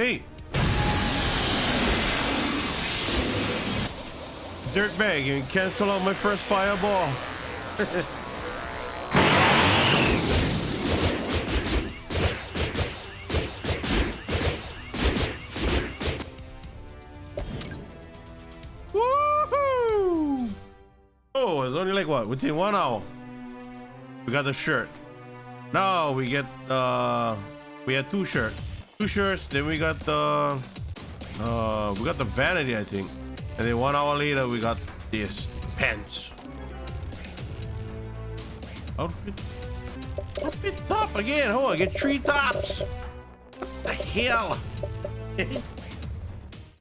Hey! Dirtbag, you cancel out my first fireball. Oh, it's only like what? Within one hour. We got the shirt. Now we get uh we had two shirts. Two shirts, then we got the uh we got the vanity, I think. And then one hour later we got this pants. Outfit Outfit top again. Oh I get three tops. What the hell?